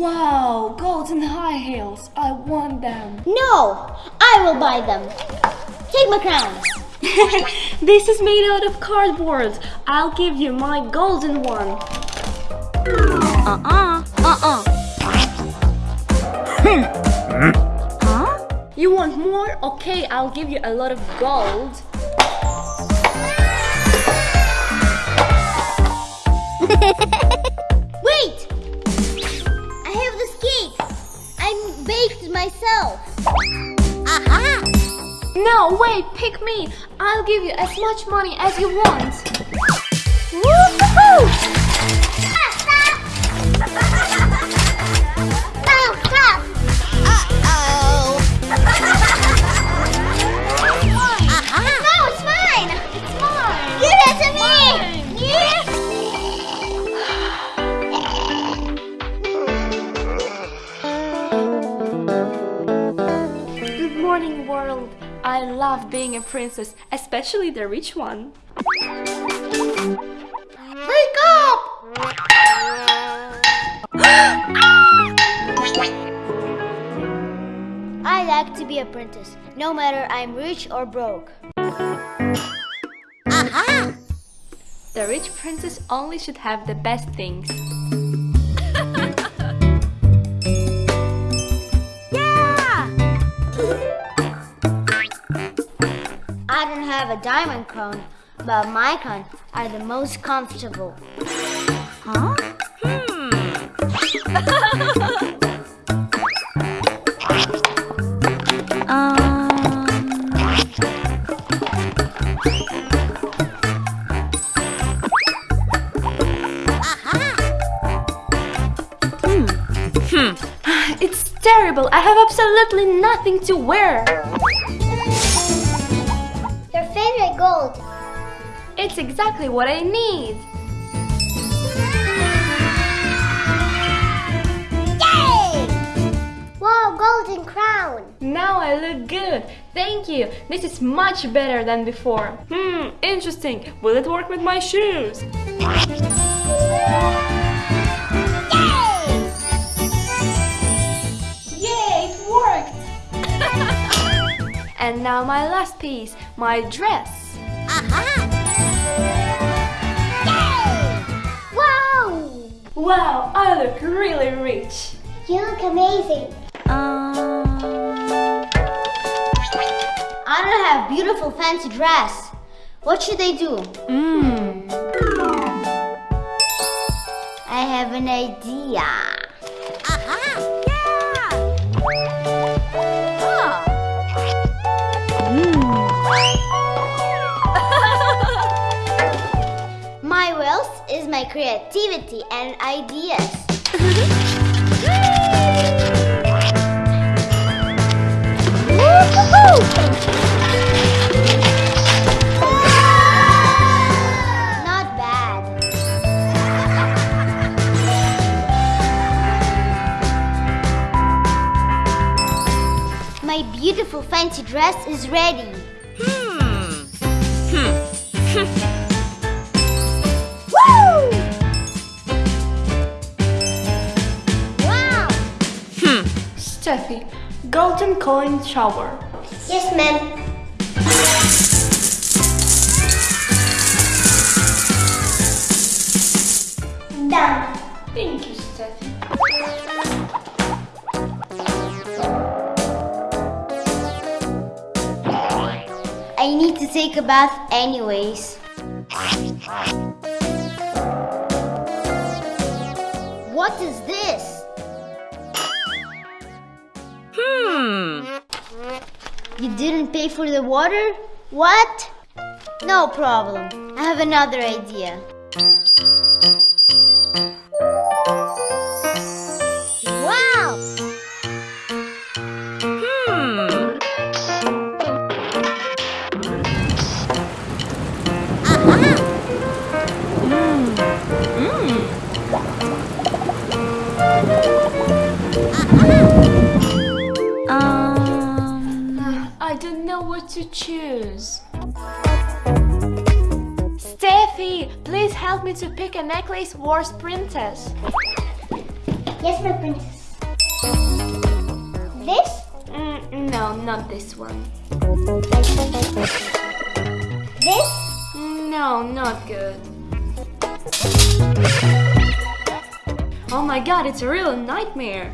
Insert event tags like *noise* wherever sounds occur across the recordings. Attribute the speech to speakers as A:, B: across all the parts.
A: Wow, golden high heels. I want them.
B: No, I will buy them. Take my crown. *laughs*
A: this is made out of cardboard. I'll give you my golden one.
B: Uh-uh, uh-uh. Hmm.
A: huh? You want more? Okay, I'll give you a lot of gold. *laughs*
B: baked myself.
A: Aha! No, wait, pick me. I'll give you as much money as you want.
B: Woohoo!
A: Love being a princess, especially the rich one.
B: Wake up! *gasps* I like to be a princess, no matter I'm rich or broke. Aha!
A: The rich princess only should have the best things.
B: Diamond crown, but my crown are the most comfortable. Huh? Hmm. *laughs* Um. Hmm. *sighs*
A: It's terrible. I have absolutely nothing to wear. It's exactly what I need.
B: Yay! Wow, golden crown.
A: Now I look good. Thank you. This is much better than before. Hmm, interesting. Will it work with my shoes? Yay, it worked! *laughs* and now my last piece, my dress.
B: Wow!
A: Wow, I look really rich.
B: You look amazing. Um... I don't have beautiful fancy dress. What should I do?
A: Mmm.
B: I have an idea. My creativity and ideas. *laughs* Not bad. My beautiful fancy dress is ready. Woo! Hmm.
A: Hmm. *laughs* Golden coin shower.
B: Yes, ma'am. Done.
A: Thank you, Steffi.
B: I need to take a bath anyways. What is this? Hmm. You didn't pay for the water? What? No problem. I have another idea.
A: To choose. Steffi, please help me to pick a necklace worth princess.
B: Yes, my princess. This?
A: Mm, no, not this one.
B: This?
A: No, not good. Oh my god, it's a real nightmare.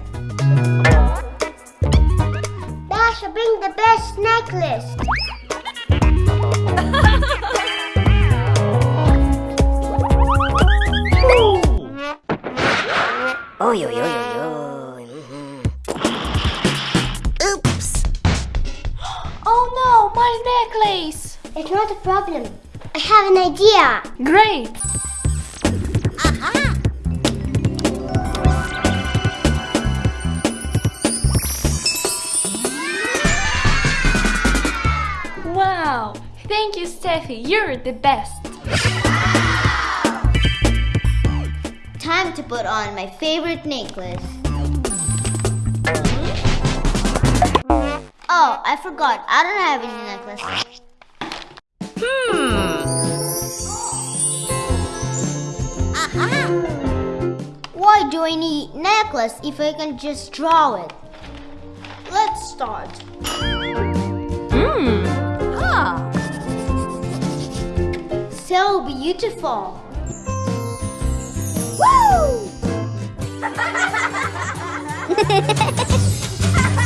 B: Dasha, bring the best necklace.
C: Oy, oy, oy, oy, oy. Oops.
A: Oh no, my necklace!
B: It's not a problem. I have an idea.
A: Great! Steffi. You're the best.
B: Time to put on my favorite necklace. Oh, I forgot. I don't have any necklace.
C: Aha.
B: Why do I need necklace if I can just draw it? Let's start.
A: Hmm.
C: Ah.
B: So beautiful. Woo! *laughs*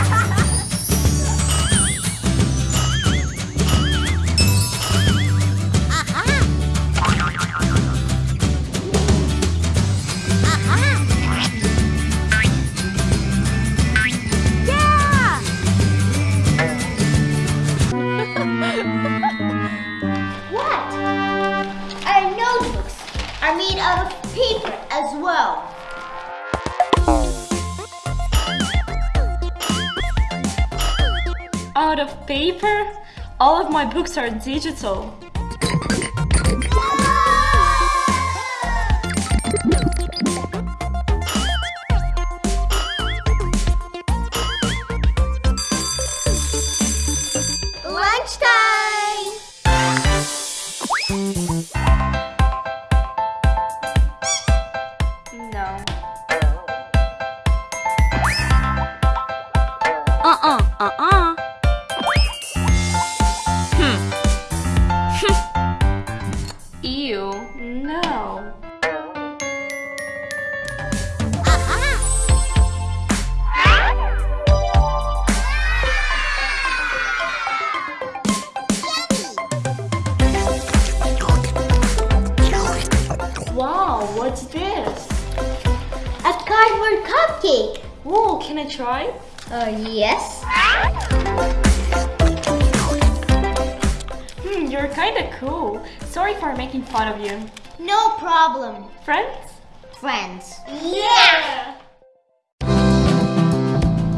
B: paper?
A: All of my books are digital. Making you.
B: No problem.
A: Friends?
B: Friends. Yeah!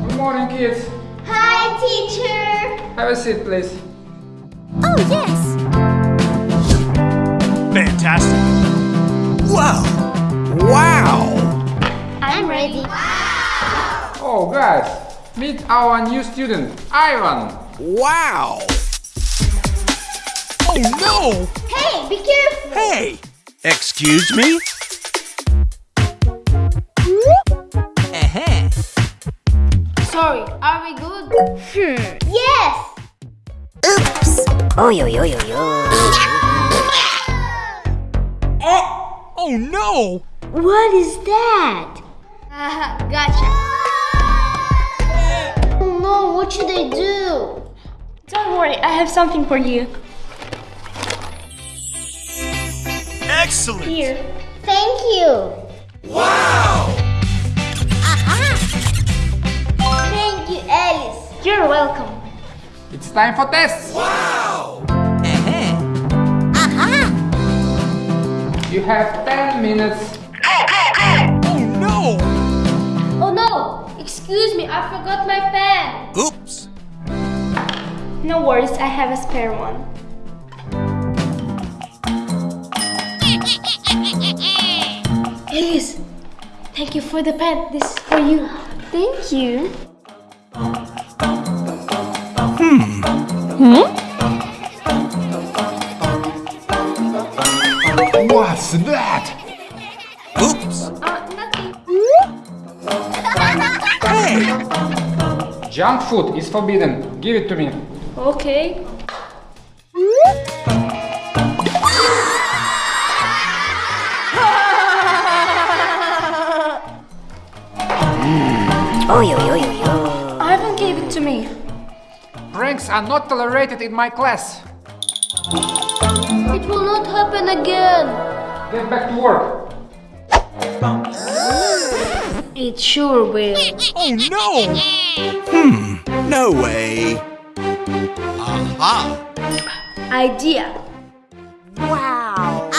D: Good morning, kids.
B: Hi, teacher.
D: Have a seat, please.
C: Oh, yes.
E: Fantastic. Wow. Wow.
B: I'm ready. Wow.
D: Oh, guys, meet our new student, Ivan.
E: Wow. Oh no.
B: Hey, be careful.
E: Hey. Excuse me? Uh-huh.
A: Sorry, are we good? Hmm.
B: Yes.
C: Oops. Oy, oy, oy, oy, oy.
E: Oh no.
B: What is that?
A: Haha, gotcha.
B: Oh no, what should I do?
A: Don't worry, I have something for you.
E: Excellent.
A: Here.
B: Thank you. Wow! Aha! Thank you, Alice.
A: You're welcome.
D: It's time for tests. Wow!
E: Uh-huh.
D: You have 10 minutes.
E: Oh no.
A: Oh no! Excuse me, I forgot my pen.
E: Oops.
A: No worries, I have a spare one. *laughs* Elise, thank you for the pet. This is for you. Thank you. Hmm. Hmm?
D: What's that?
E: Oops.
A: Uh, nothing. hey!
D: Junk food is forbidden. Give it to me.
A: Okay.
C: Oh yo yo yo yo.
A: Ivan gave it to me.
D: Pranks are not tolerated in my class.
B: It will not happen again.
D: Get back to work.
B: It sure will.
E: Oh no! Hmm, no way. Aha!
A: Idea.
C: Wow.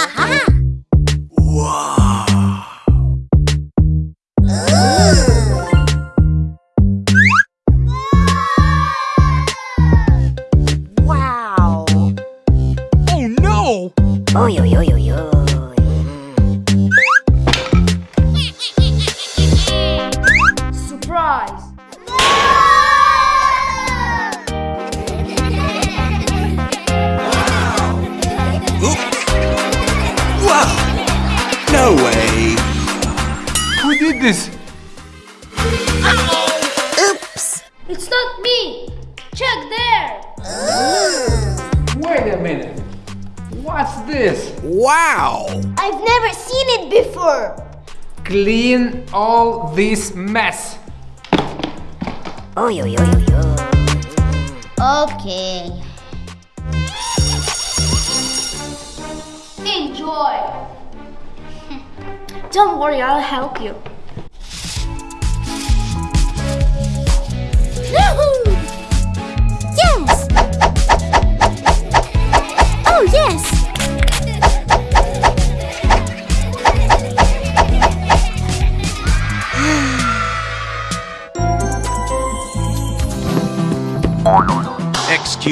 D: Clean all this mess.
C: Oh yo yo yo yo.
B: Okay. Enjoy. *laughs*
A: Don't worry, I'll help you.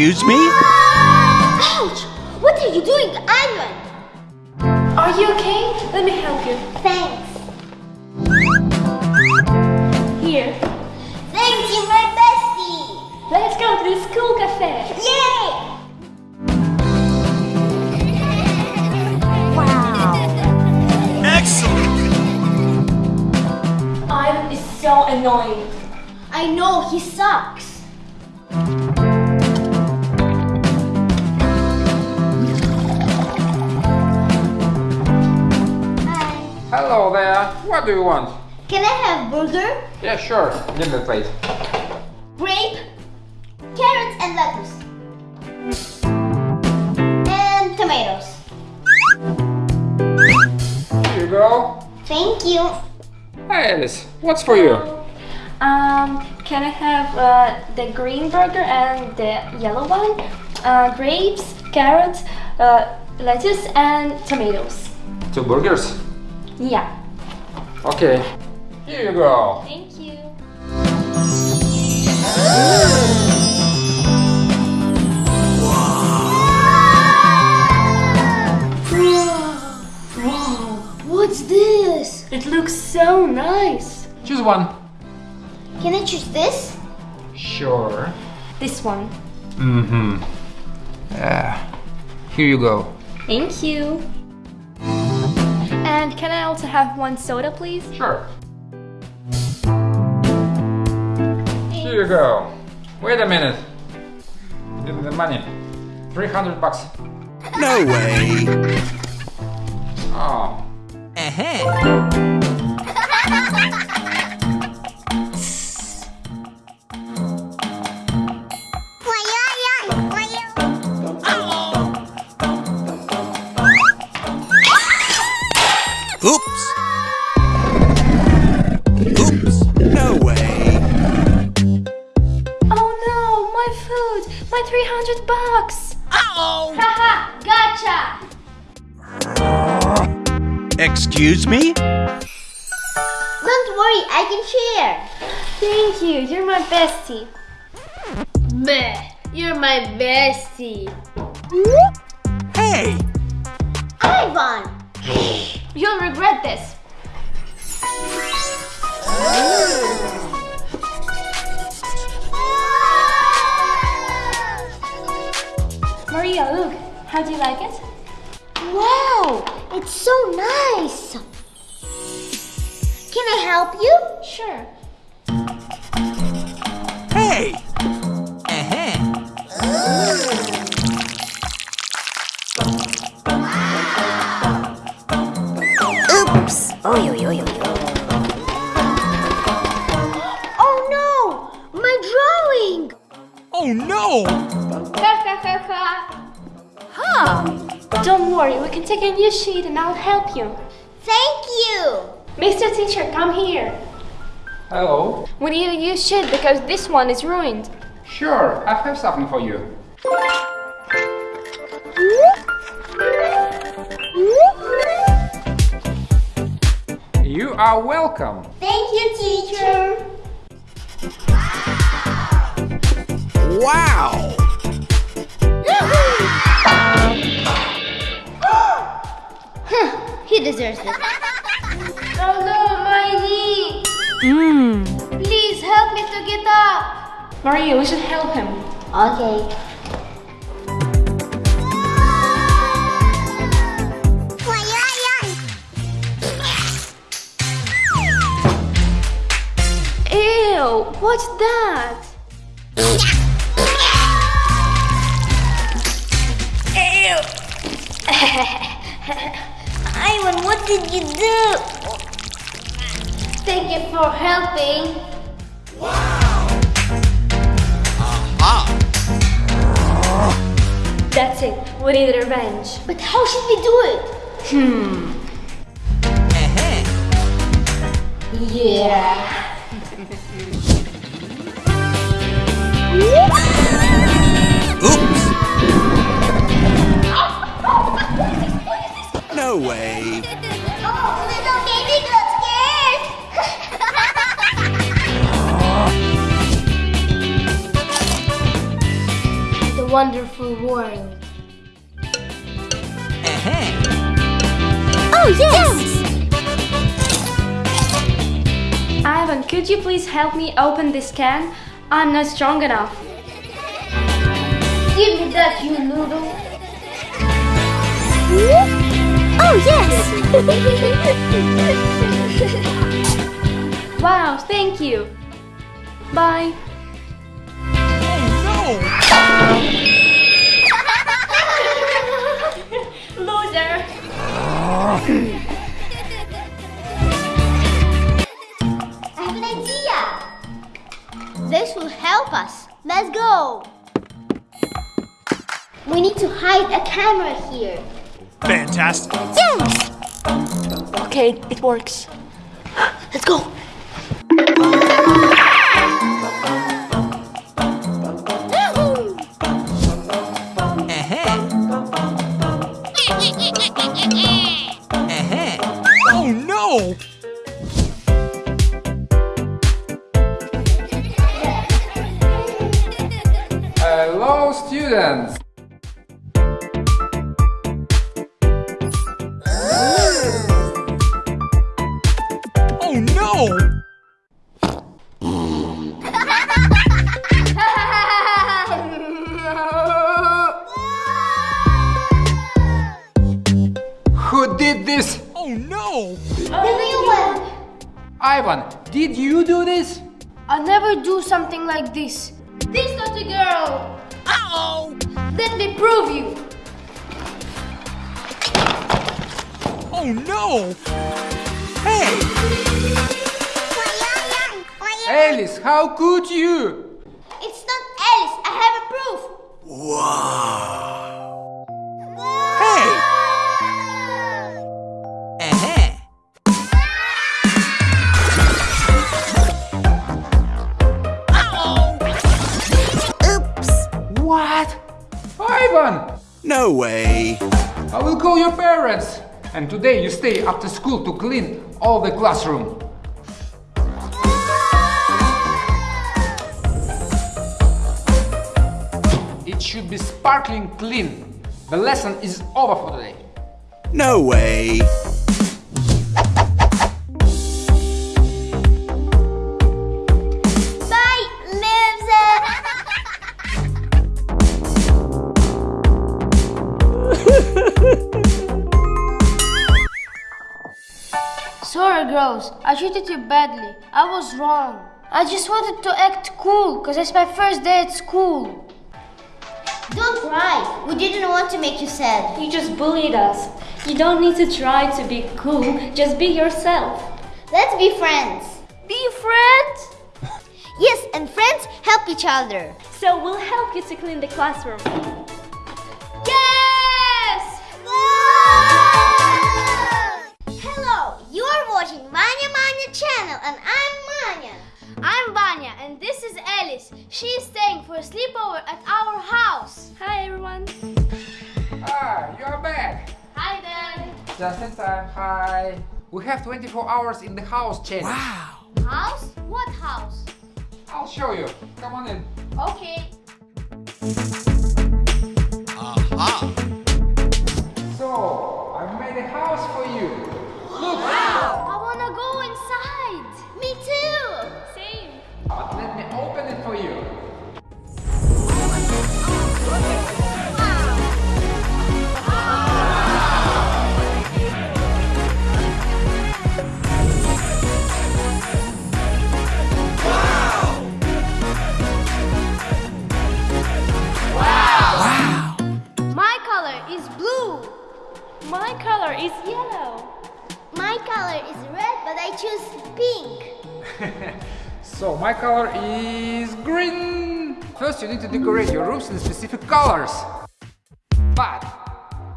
E: Excuse me?
B: Ouch! What are you doing, Ivan?
A: Are you okay? Let me help you.
B: Thanks.
A: Here.
B: Thank you, my bestie.
A: Let's go to the school cafe.
B: Yay! *laughs*
E: Excellent!
A: Ivan is so annoying.
B: I know he sucks.
D: Hello there. What do you want?
B: Can I have burger,
D: Yeah, sure. Give me the plate.
B: grape, carrots, and lettuce, and tomatoes?
D: Here you go.
B: Thank you.
D: Hi Alice, what's for you?
A: Um, can I have uh, the green burger and the yellow one? Uh, grapes, carrots, uh, lettuce, and tomatoes.
D: Two burgers.
A: Yeah.
D: Okay. Here you go.
A: Thank you.
B: What's this?
A: It looks so nice.
D: Choose one.
B: Can I choose this?
D: Sure.
A: This one.
D: Mm-hmm. Yeah. Here you go.
A: Thank you. And can I also have one soda, please?
D: Sure. Here you go. Wait a minute. Give me the money. 300 bucks.
E: No way!
D: Oh.
E: Uh-huh. Oops! *laughs*
A: 100 bucks!
E: Oh!
B: Haha, gotcha!
E: Excuse me?
B: Don't worry, I can share.
A: Thank you, you're my bestie.
B: Meh. you're my bestie.
E: Hey!
B: Ivan! *gasps*
A: You'll regret this. Oh. How do you like it?
B: Wow, it's so nice. Can I help you?
A: Sure.
E: Hey! Hey! Uh-huh.
C: Oops! Oy, oy, oy, oy, oy.
B: Oh no! My drawing!
E: Oh no!
A: Ha ha ha ha. Huh. Don't worry, we can take a new sheet and I'll help you.
B: Thank you!
A: Mr. Teacher, come here.
D: Hello.
A: We need a new sheet because this one is ruined.
D: Sure, I have something for you. You are welcome.
B: Thank you, teacher!
E: Wow!
B: Deserves it. *laughs*
A: Oh no, my knee! Hmm.
B: Please help me to get up!
A: Maria, we should help him.
B: Okay.
A: Ew, what's that? *laughs* *laughs*
B: Ivan, what did you do? Thank you for helping. Wow.
E: Ah!
A: That's it, we need revenge.
B: But how should we do it? *laughs*
E: Uh-huh.
B: Yeah.
E: Oops! No way! *laughs*
B: Oh, little baby got scared. *laughs* the wonderful world.
E: Uh-huh.
B: Oh, yes!
A: Ivan, could you please help me open this can? I'm not strong enough.
B: Give me that, you noodle. Oh, yes! *laughs*
A: Wow, thank you. Bye.
E: Oh no! *laughs*
A: Loser.
B: I have an idea. This will help us. Let's go. We need to hide a camera here.
E: No! Fantastic!
B: Yes!
A: Okay, it works.
B: Let's go.
E: Oh no!
D: Hello, students.
E: Oh! Hey!
D: Alice, how could you?
B: It's not Alice. I have a proof.
E: Wow! Hey! Uh-huh.
C: Oops!
D: What? Ivan!
E: No way!
D: I will call your parents. And today you stay after school to clean all the classroom. It should be sparkling clean. The lesson is over for today.
E: No way!
A: Girls. I treated you badly. I was wrong.
B: I just wanted to act cool because it's my first day at school. Don't cry. We didn't want to make you sad.
A: You just bullied us. You don't need to try to be cool, just be yourself.
B: Let's be friends. Be friends? *laughs* yes, and friends help each other.
A: So we'll help you to clean the classroom.
B: Watching Manya Manya channel and I'm Manya. I'm Vanya and this is Alice. She is staying for a sleepover at our house.
A: Hi everyone.
D: Ah, you are back.
B: Hi Dad.
D: Just in time. Hi. We have 24 hours in the house, Chen.
E: Wow.
B: House? What house?
D: I'll show you. Come on in.
B: Okay.
E: Aha.
D: So,
A: color is yellow.
B: My color is red, but I choose pink. *laughs*
D: So, my color is green. First, you need to decorate your rooms in specific colors. But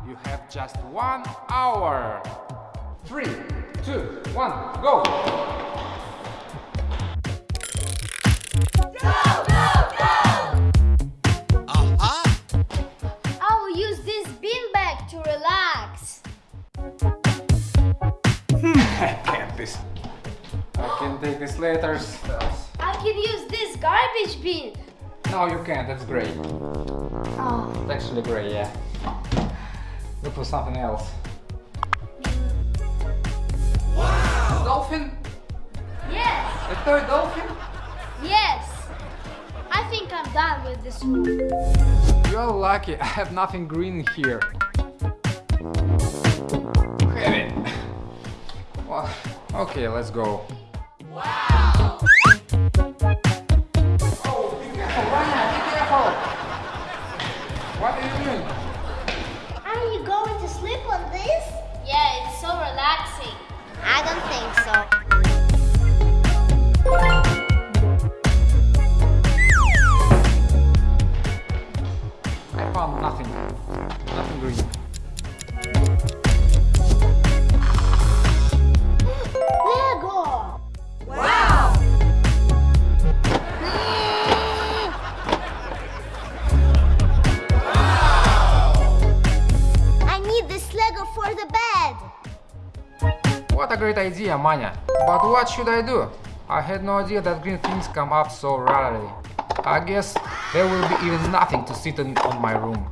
D: you have just one hour. Three, two, one, go.
E: Aha.
D: Take this later.
B: I can use this garbage bin.
D: No, you can't. That's gray.
B: Oh.
D: It's actually gray, yeah. Look for something else. A dolphin?
B: Yes,
D: A toy dolphin?
B: yes. I think I'm done with this room.
D: You're lucky. I have nothing green here. Well, okay, let's go.
B: For the bed.
D: What a great idea, Manya. But what should I do? I had no idea that green things come up so rarely. I guess there will be even nothing to sit in on my room.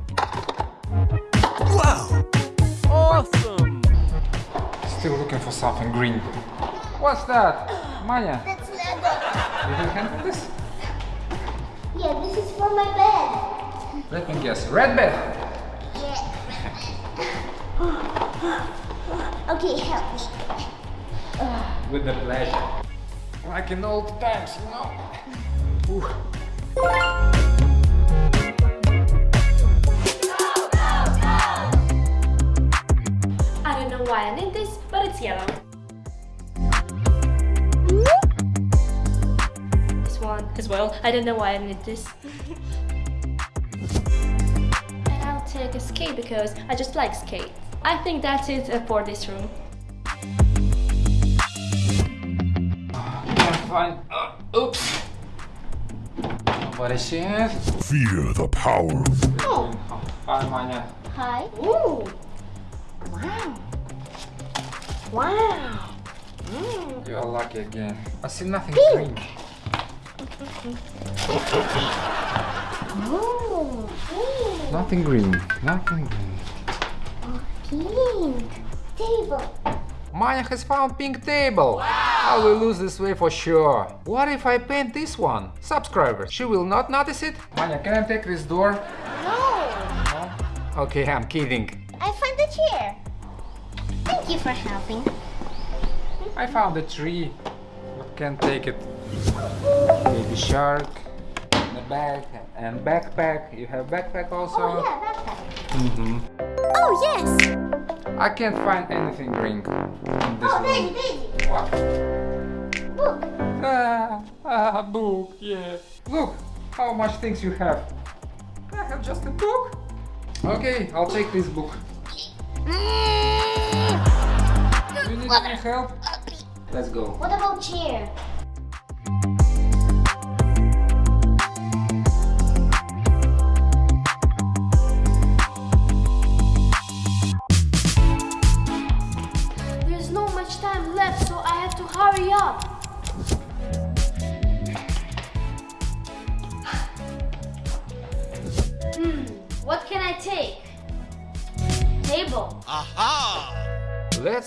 E: Wow. Awesome.
D: Still looking for something green. What's that? Manya,
B: That's Lego.
D: you can handle this?
B: Yeah, this is for my bed.
D: Let me guess. Red bed?
B: Yeah. okay, help me.
D: With the pleasure. Like in old times, you know? Ooh.
A: I don't know why I need this, but it's yellow. This one as well. I don't know why I need this. *laughs* and I'll take a skate because I just like skate. I think that's it uh, for this room.
D: Can't. Uh, oops. Nobody sees.
F: Fear the power.
B: Oh,
D: Hi, Manya.
B: hi. Ooh. Wow. Wow.
D: You are lucky again. I see nothing
B: Pink.
D: green. *laughs*
B: Oh. Ooh.
D: Nothing green. Nothing green.
B: Pink. Table.
D: Maya has found pink table. Wow. I will lose this way for sure. What if I paint this one? Subscribers, she will not notice it? Maya, can I take this door?
B: No.
D: Okay, I'm kidding.
B: I found the chair. Thank you for helping.
D: I found a tree. But can take it. Baby shark, in the bag, and backpack. You have backpack also.
B: Oh yeah, backpack.
D: hmm
C: Oh, yes.
D: I can't find anything green in this
B: Oh. Daisy, Daisy.
D: What?
B: Book.
D: Ah, ah, book, yeah. Look, how much things you have. I have just a book. Okay, I'll take this book. Do you need any help? Let's go.
B: What about chair?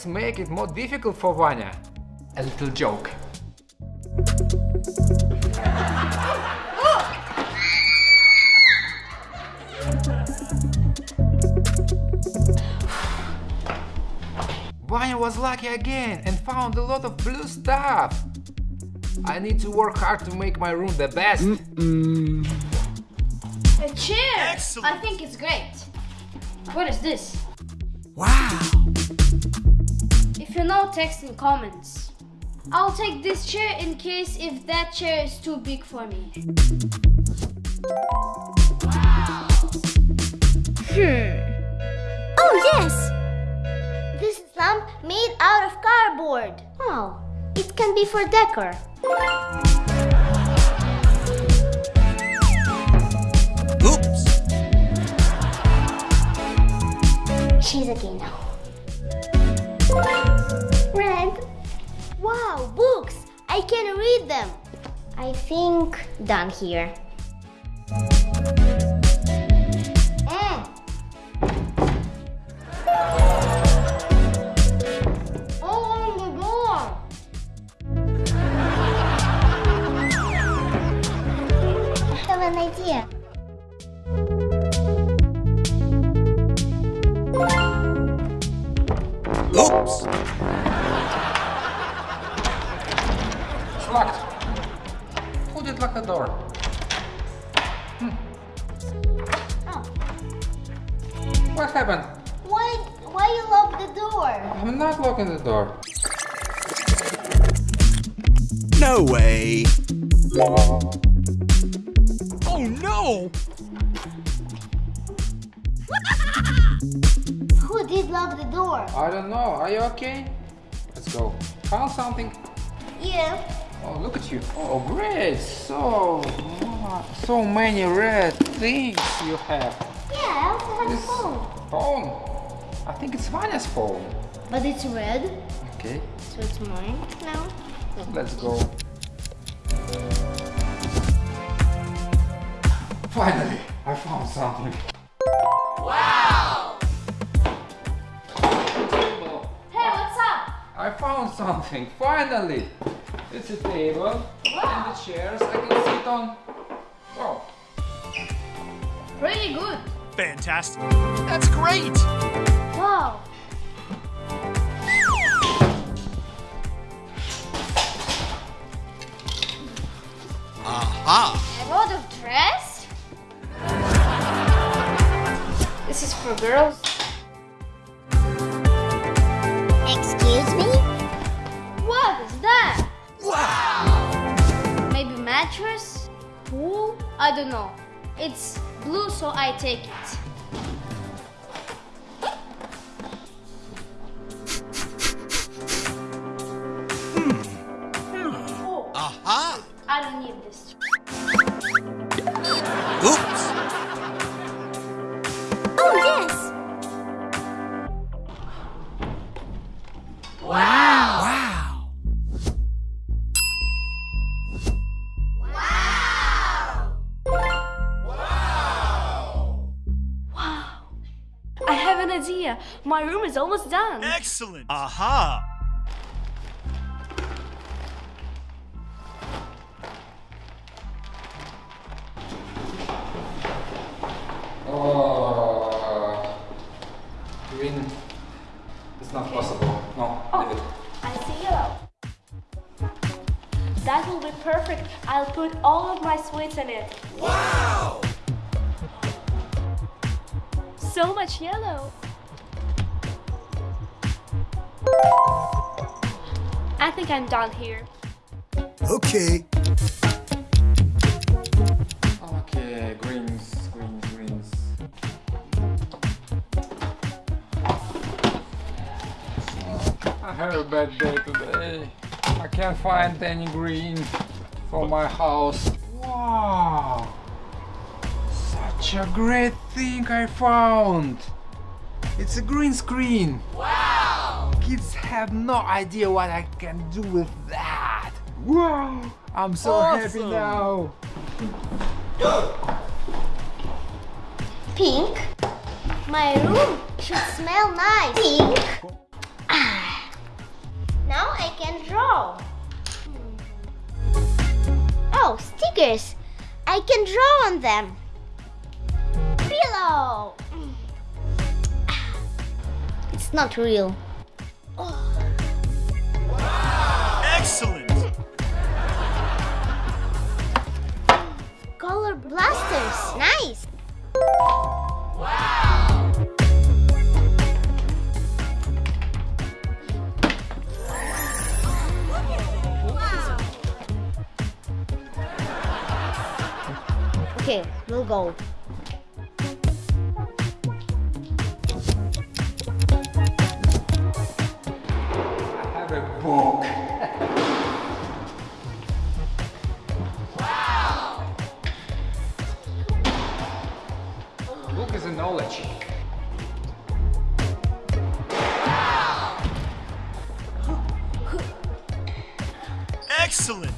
D: Let's make it more difficult for Vanya. A little joke. *sighs* Vanya was lucky again and found a lot of blue stuff. I need to work hard to make my room the best.
B: A chair!
E: Excellent.
B: I think it's great. What is this?
E: Wow!
B: If you text in comments. I'll take this chair in case if that chair is too big for me. Hmm.
C: Oh, yes.
B: This is lamp made out of cardboard. Oh, it can be for decor.
E: Oops!
B: She's again now. I think done here.
D: Something?
B: Yeah.
D: Oh, look at you. Oh, great. So, so many red things you have.
B: Yeah, I also have a phone.
D: phone. I think it's Vanya's phone.
B: But it's red,
D: Okay,
B: so it's mine now.
D: let's go. Finally, I found something. Something. Finally, it's a table and the chairs I can sit on. Oh,
B: Pretty good.
E: Fantastic! That's great!
B: Wow.
E: Aha!
B: A lot of dress? This is for girls. Mattress? Pool? I don't know. It's blue, so I take it. Hmm. Hmm. Oh,
E: Aha!
B: I don't need this.
E: Oops!
A: My room is almost done.
E: Excellent! Aha!
D: oh, green. It's not possible. No, oh, leave it.
A: I see yellow. That will be perfect. I'll put all of my sweets in it. Wow! So much yellow. Think I'm done here.
E: Okay.
D: Okay, greens, greens, greens. I have a bad day today. I can't find any green for my house. Wow! Such a great thing I found! It's a green screen! Wow! Kids have no idea what I can do with that! Wow! I'm so happy now!
B: Pink. My room should smell nice. Pink. Ah. Now I can draw. Oh, stickers. I can draw on them. Pillow. Ah. It's not real.
E: Excellent.
B: Color blasters. Nice. Okay, we'll go.
D: I have book. wow! Book is a knowledge.
E: Excellent.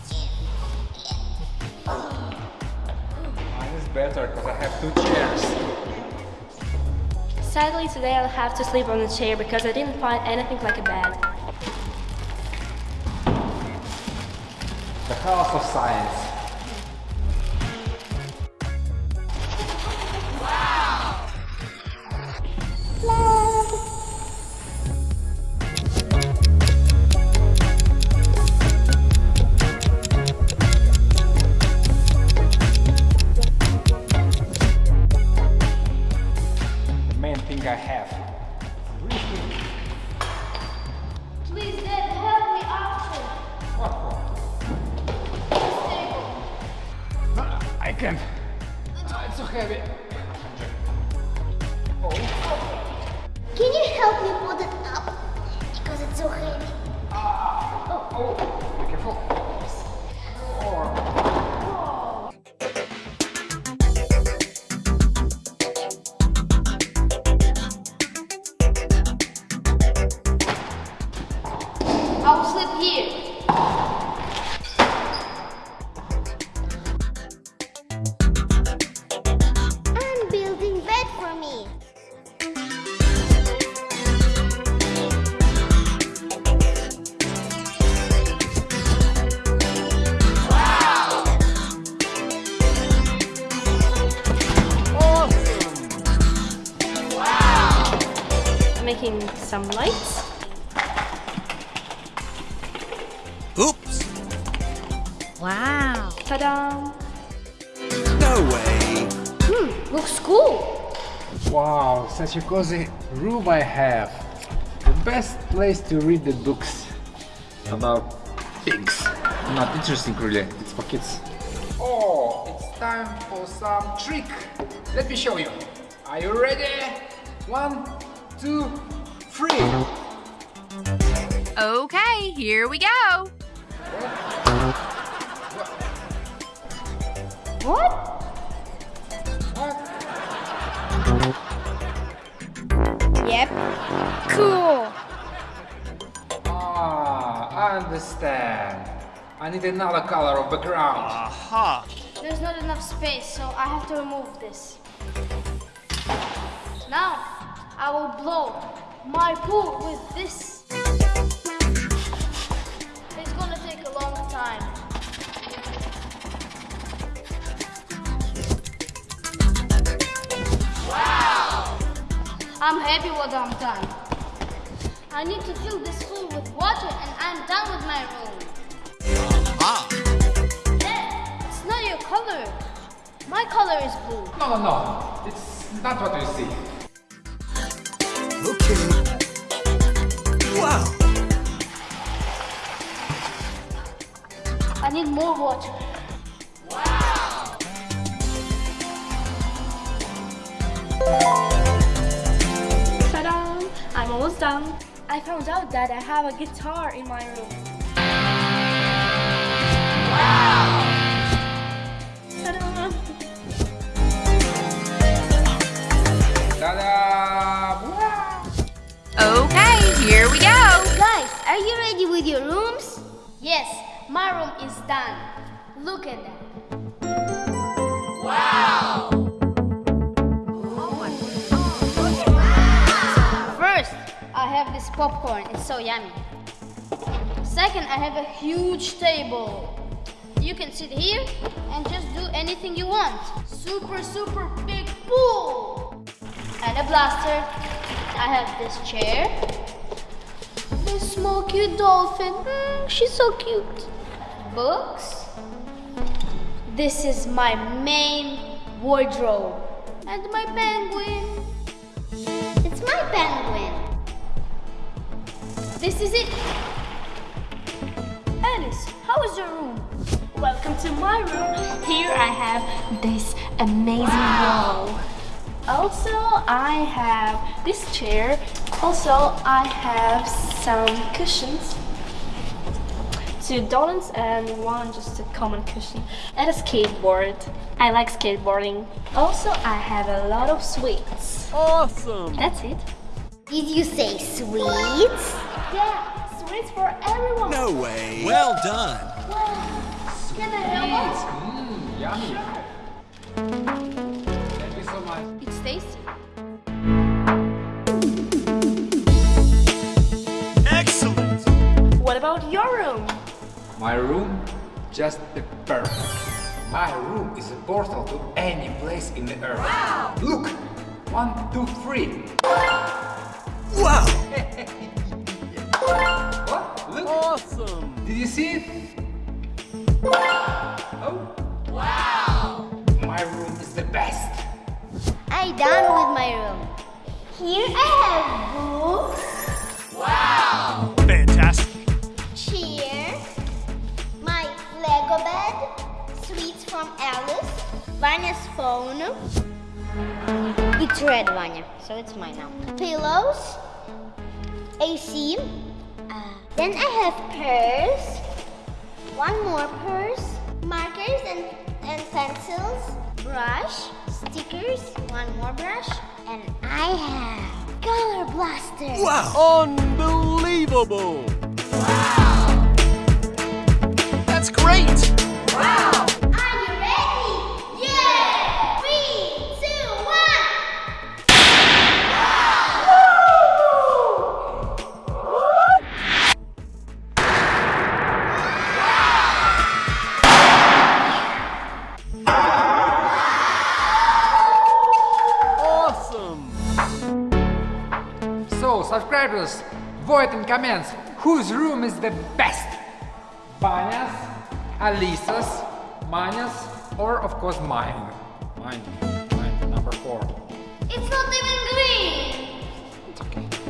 D: Mine is better because I have two chairs.
A: Sadly, today I'll have to sleep on a chair because I didn't find anything like a bed.
D: Can
B: you help
D: a cozy room I have. The best place to read the books about things. Not interesting really, it's for kids. Oh, it's time for some trick. Let me show you. Are you ready? One, two, three.
G: Okay, here we go.
B: What?
D: What?
B: Yep. Cool.
D: Ah, I understand. I need another color of background.
E: Aha.
B: There's not enough space, so I have to remove this. Now, I will blow my pool with this. It's gonna take a long time. I'm happy what I'm done. I need to fill this pool with water and I'm done with my room.
E: Ah. It's not your color.
B: My color is blue.
D: No, no, no. It's not what you see.
E: Okay. Wow.
B: I need more water.
A: Almost done. Um, I found out that I have a guitar in my room. Ta-da!
D: Ta-da!
G: Okay, here we go.
B: Guys, are you ready with your rooms? Yes, my room is done. Look at that. Wow! Have this popcorn. It's so yummy. Second, I have a huge table. You can sit here and just do anything you want. Super, super big pool. And a blaster. I have this chair. This small cute dolphin. Mm, she's so cute. Books. This is my main wardrobe. And my penguin. It's my penguin. This is it.
A: Alice, how is your room? Welcome to my room. Here I have this amazing wall. Also, I have this chair. Also, I have some cushions. Two dolans and one just a common cushion. And a skateboard. I like skateboarding. Also, I have a lot of sweets.
E: Awesome.
A: That's it.
B: Did you say sweets?
A: Yeah, sweets for everyone.
E: No way. Well done.
B: Can I help?
D: Mmm, yummy. Thank you so much.
B: It's tasty.
E: Excellent.
A: What about your room?
D: My room, just the perfect. My room is a portal to any place in the earth. Wow! Look! One, two, three.
E: Wow. *laughs*
D: What? Look!
E: Awesome.
D: Did you see it? Oh! Wow! My room is the best.
B: I'm done with my room. Here I have books, Wow.
E: Fantastic.
B: chair, my Lego bed, sweets from Alice, Vanya's phone. It's red, Vanya, so it's mine now. Pillows, AC. Then I have purse, one more purse, markers and, and pencils, brush, stickers, one more brush, and I have color blaster.
E: Wow. Unbelievable. Wow. That's great.
B: Are
D: comments whose room is the best. Vanya's, Alisa's, Manya's, or of course mine. Mine, mine, number four.
B: It's not even green!
D: It's okay.